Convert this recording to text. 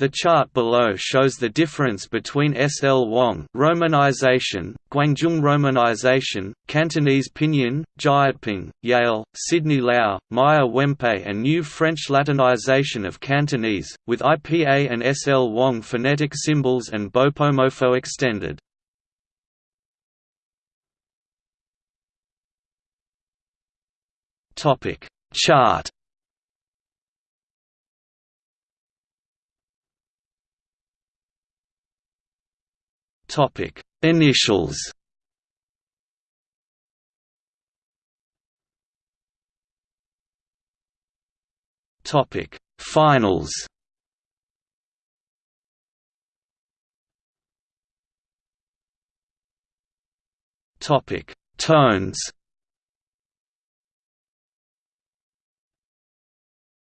The chart below shows the difference between SL Wong romanization, Guangzhou romanization, Cantonese pinyin, Jyutping, Yale, Sidney Lau, Meyer Wempe and new French Latinization of Cantonese, with IPA and SL Wong phonetic symbols and Bopomofo extended. Chart Topic: Initials. Topic: Finals. Topic: Tones.